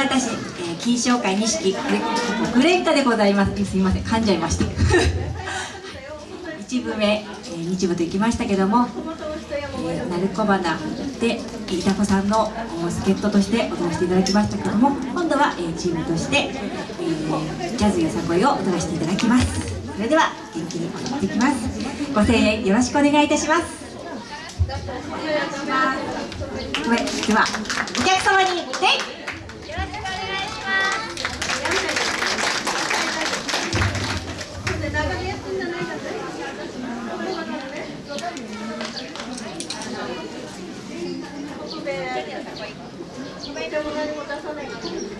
潟市、えー、金賞会錦グレンカでございます。すみません。噛んじゃいました 一部目、えー、日部と行きましたけども、えー、鳴子花でいたこさんの助っ人として踊らせていただきましたけども今度は、えー、チームとして、えー、ジャズよさこいを踊らせていただきます。それでは元気に踊っていきます。ご声援よろしくお願いいたします。ではお客様にお弁当に何も出さないから。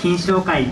金賞会